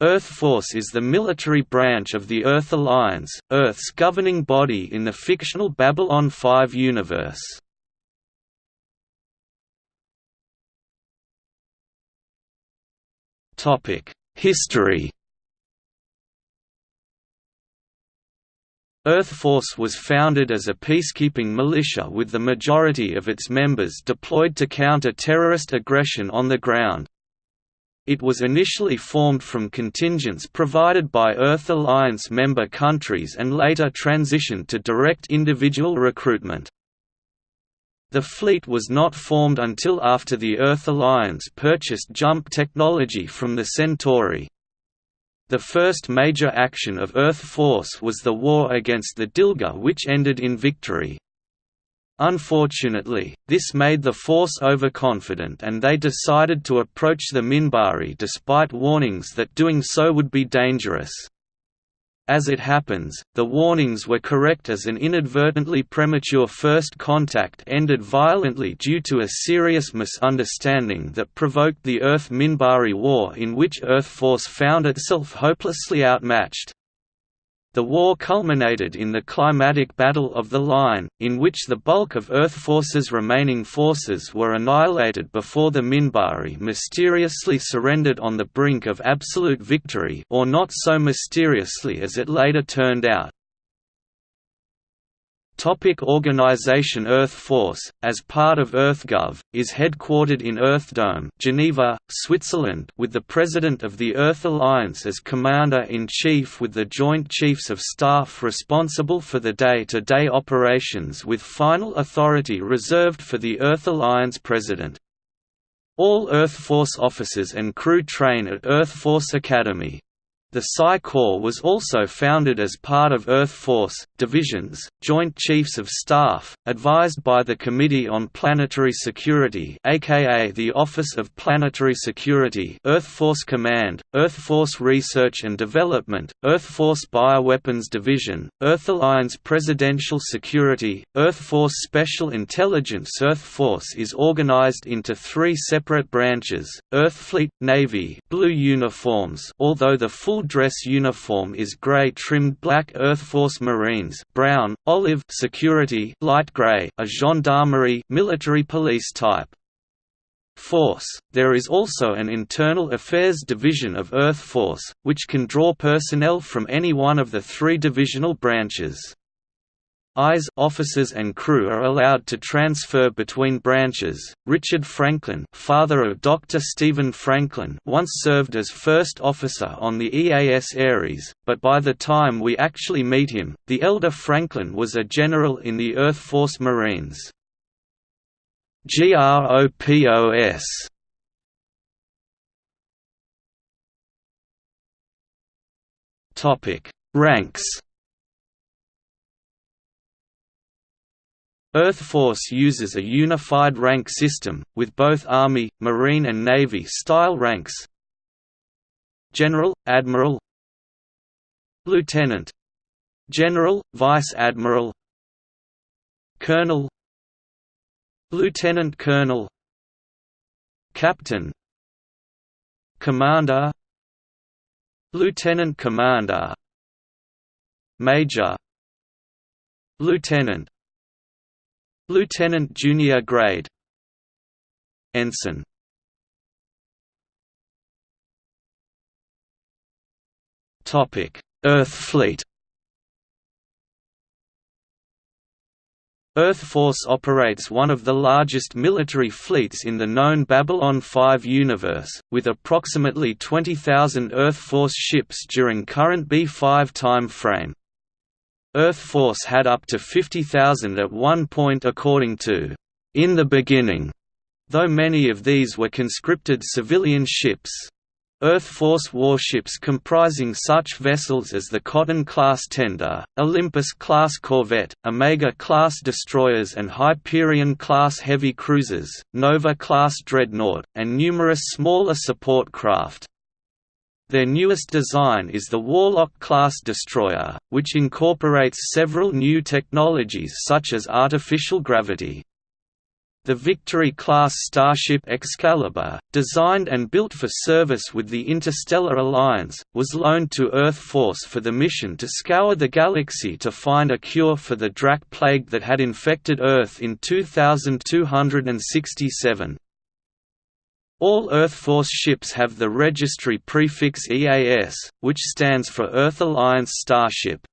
Earth Force is the military branch of the Earth Alliance, Earth's governing body in the fictional Babylon 5 universe. History Earth Force was founded as a peacekeeping militia with the majority of its members deployed to counter terrorist aggression on the ground. It was initially formed from contingents provided by Earth Alliance member countries and later transitioned to direct individual recruitment. The fleet was not formed until after the Earth Alliance purchased jump technology from the Centauri. The first major action of Earth Force was the war against the Dilgar which ended in victory. Unfortunately, this made the Force overconfident and they decided to approach the Minbari despite warnings that doing so would be dangerous. As it happens, the warnings were correct as an inadvertently premature first contact ended violently due to a serious misunderstanding that provoked the Earth-Minbari War in which Earth Force found itself hopelessly outmatched. The war culminated in the climatic Battle of the Line, in which the bulk of Earth Force's remaining forces were annihilated before the Minbari mysteriously surrendered on the brink of absolute victory or not so mysteriously as it later turned out. Topic Organization Earth Force, as part of EarthGov, is headquartered in Earthdome Geneva, Switzerland with the President of the Earth Alliance as Commander-in-Chief with the Joint Chiefs of Staff responsible for the day-to-day -day operations with final authority reserved for the Earth Alliance President. All Earth Force officers and crew train at Earth Force Academy. The Psi Corps was also founded as part of Earth Force, Divisions, Joint Chiefs of Staff, advised by the Committee on Planetary Security aka the Office of Planetary Security Earth Force Command, Earth Force Research and Development, Earth Force Bioweapons Division, Earth Alliance Presidential Security, Earth Force Special Intelligence Earth Force is organized into three separate branches, Earth Fleet, Navy blue uniforms although the full dress uniform is grey trimmed black Earth Force Marines brown, olive security light grey, a gendarmerie military police type. Force. There is also an Internal Affairs Division of Earth Force, which can draw personnel from any one of the three divisional branches. Eyes officers and crew are allowed to transfer between branches. Richard Franklin, father of Dr. Stephen Franklin, once served as first officer on the EAS Ares, but by the time we actually meet him, the elder Franklin was a general in the Earth Force Marines. GROPOS Topic: Ranks Earth Force uses a unified rank system, with both Army, Marine and Navy style ranks. General, Admiral Lieutenant General, Vice Admiral Colonel Lieutenant Colonel Captain Commander Lieutenant Commander Major Lieutenant Lieutenant junior grade. Ensign. Topic: Earth Fleet. Earth Force operates one of the largest military fleets in the known Babylon 5 universe, with approximately 20,000 Earth Force ships during current B5 time frame. Earth Force had up to 50,000 at one point according to In the Beginning, though many of these were conscripted civilian ships. Earth Force warships comprising such vessels as the Cotton-class tender, Olympus-class corvette, Omega-class destroyers and Hyperion-class heavy cruisers, Nova-class dreadnought, and numerous smaller support craft. Their newest design is the Warlock-class destroyer, which incorporates several new technologies such as artificial gravity. the Victory-class starship Excalibur, designed and built for service with the Interstellar Alliance, was loaned to Earth Force for the mission to scour the galaxy to find a cure for the Drakh plague that had infected Earth in 2267. All Earth Force ships have the registry prefix EAS, which stands for Earth Alliance Starship.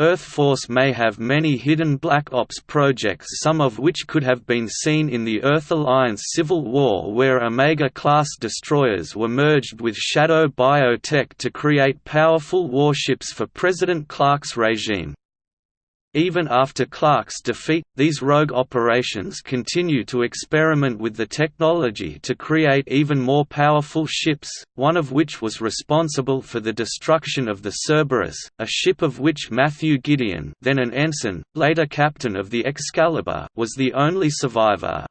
Earth Force may have many hidden Black Ops projects some of which could have been seen in the Earth Alliance Civil War where Omega-class destroyers were merged with Shadow Biotech to create powerful warships for President Clark's regime. Even after Clark's defeat, these rogue operations continue to experiment with the technology to create even more powerful ships, one of which was responsible for the destruction of the Cerberus, a ship of which Matthew Gideon then an ensign, later captain of the Excalibur was the only survivor.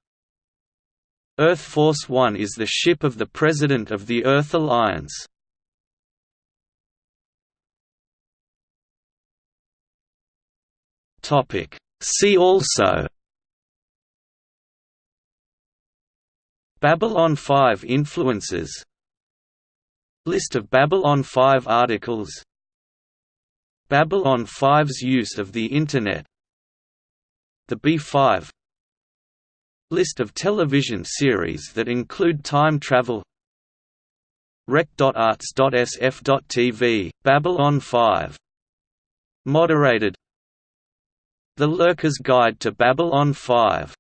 Earth Force One is the ship of the President of the Earth Alliance. Topic. See also Babylon 5 influences List of Babylon 5 articles Babylon 5's use of the Internet The B5 List of television series that include time travel rec.arts.sf.tv, Babylon 5. Moderated the Lurker's Guide to Babylon 5